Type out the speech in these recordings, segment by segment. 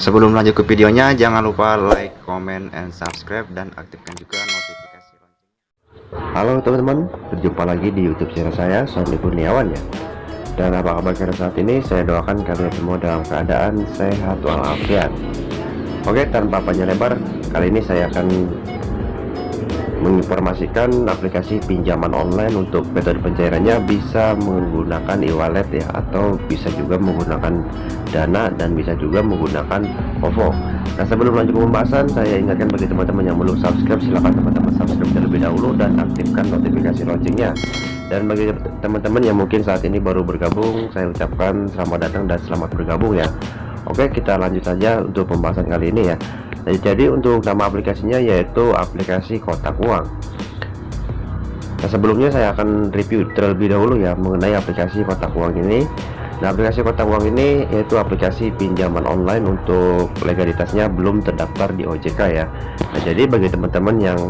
Sebelum lanjut ke videonya, jangan lupa like, comment, and subscribe, dan aktifkan juga notifikasi lonceng. Halo teman-teman, berjumpa lagi di YouTube channel saya, Sony Kurniawan ya. Dan apa kabar kalian saat ini? Saya doakan kalian semua dalam keadaan sehat walafiat. Oke, tanpa panjang lebar, kali ini saya akan menginformasikan aplikasi pinjaman online untuk metode pencairannya bisa menggunakan e-wallet ya atau bisa juga menggunakan dana dan bisa juga menggunakan OVO. Nah sebelum lanjut ke pembahasan saya ingatkan bagi teman-teman yang belum subscribe silahkan teman-teman subscribe terlebih dahulu dan aktifkan notifikasi loncengnya. Dan bagi teman-teman yang mungkin saat ini baru bergabung saya ucapkan selamat datang dan selamat bergabung ya. Oke kita lanjut saja untuk pembahasan kali ini ya jadi untuk nama aplikasinya yaitu aplikasi kotak uang. Nah sebelumnya saya akan review terlebih dahulu ya mengenai aplikasi kotak uang ini. Nah aplikasi kotak uang ini yaitu aplikasi pinjaman online untuk legalitasnya belum terdaftar di OJK ya. Nah jadi bagi teman-teman yang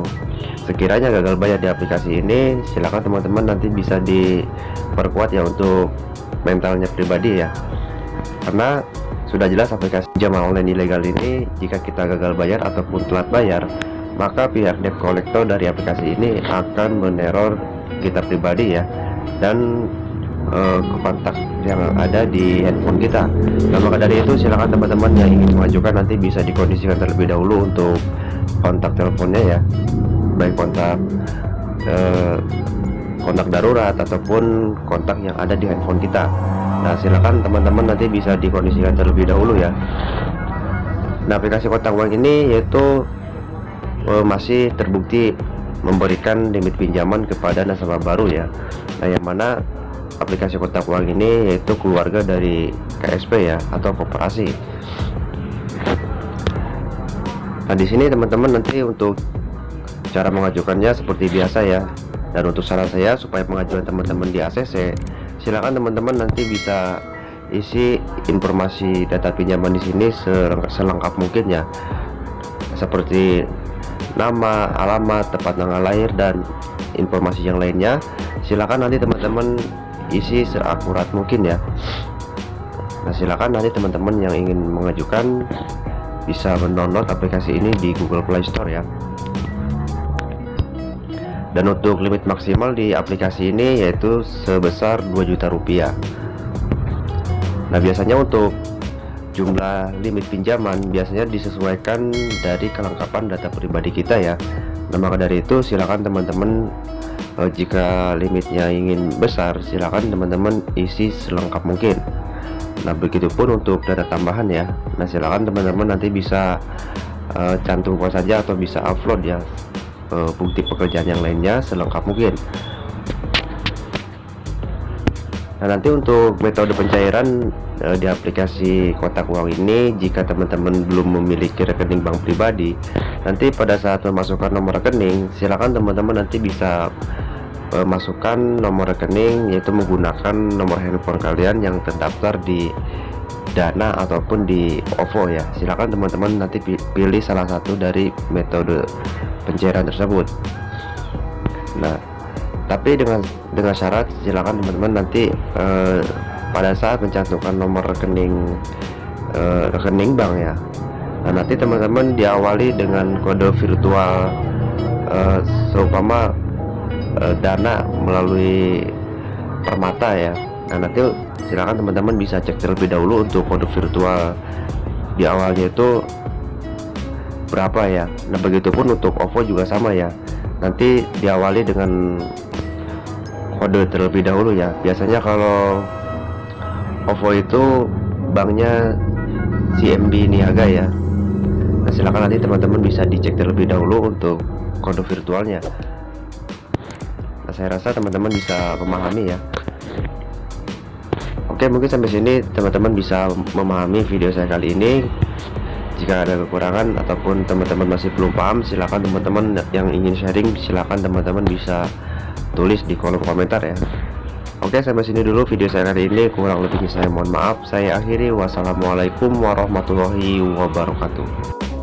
sekiranya gagal bayar di aplikasi ini silahkan teman-teman nanti bisa diperkuat ya untuk mentalnya pribadi ya. Karena sudah jelas aplikasi pinjaman online ilegal ini jika kita gagal bayar ataupun telat bayar, maka pihak debt collector dari aplikasi ini akan meneror kita pribadi ya dan uh, kontak yang ada di handphone kita. Nah maka dari itu silakan teman-teman yang ingin mengajukan nanti bisa dikondisikan terlebih dahulu untuk kontak teleponnya ya, baik kontak uh, kontak darurat ataupun kontak yang ada di handphone kita. Nah silakan teman-teman nanti bisa dikondisikan terlebih dahulu ya. Nah aplikasi kotak uang ini yaitu uh, masih terbukti memberikan limit pinjaman kepada nasabah baru ya. Nah yang mana aplikasi kotak uang ini yaitu keluarga dari KSP ya atau koperasi. Nah di sini teman-teman nanti untuk cara mengajukannya seperti biasa ya. Dan untuk saran saya supaya pengajuan teman-teman di ACC silakan teman-teman nanti bisa isi informasi data pinjaman di sini selengkap mungkin ya seperti nama alamat tempat tanggal lahir dan informasi yang lainnya. Silakan nanti teman-teman isi seakurat mungkin ya. Nah silakan nanti teman-teman yang ingin mengajukan bisa mendownload aplikasi ini di Google Play Store ya dan untuk limit maksimal di aplikasi ini yaitu sebesar 2 juta rupiah. Nah biasanya untuk jumlah limit pinjaman biasanya disesuaikan dari kelengkapan data pribadi kita ya. Nah maka dari itu silakan teman-teman eh, jika limitnya ingin besar silakan teman-teman isi selengkap mungkin. Nah begitupun untuk data tambahan ya. Nah silakan teman-teman nanti bisa uh, cantumkan saja atau bisa upload ya uh, bukti pekerjaan yang lainnya selengkap mungkin. Nah nanti untuk metode pencairan uh, di aplikasi kotak uang ini jika teman-teman belum memiliki rekening bank pribadi nanti pada saat memasukkan nomor rekening silakan teman-teman nanti bisa uh, masukkan nomor rekening yaitu menggunakan nomor handphone kalian yang terdaftar di Dana ataupun di OVO ya. Silakan teman-teman nanti pilih salah satu dari metode pencairan tersebut. Nah tapi dengan dengan syarat silakan teman-teman nanti eh, pada saat mencantumkan nomor rekening eh, rekening bank ya. Nah nanti teman-teman diawali dengan kode virtual eh, seumpama eh, dana melalui permata ya. Nah nanti silakan teman-teman bisa cek terlebih dahulu untuk kode virtual. Di awalnya itu berapa ya. Nah begitupun untuk OVO juga sama ya. Nanti diawali dengan kode terlebih dahulu ya. Biasanya kalau OVO itu banknya CMB Niaga ya. Nah silahkan nanti teman-teman bisa dicek terlebih dahulu untuk kode virtualnya. Nah saya rasa teman-teman bisa memahami ya. Oke mungkin sampai sini teman-teman bisa memahami video saya kali ini jika ada kekurangan ataupun teman-teman masih belum paham silahkan teman-teman yang ingin sharing silahkan teman-teman bisa tulis di kolom komentar ya. Oke sampai sini dulu video saya kali ini. Kurang lebihnya saya mohon maaf. Saya akhiri. Wassalamualaikum warahmatullahi wabarakatuh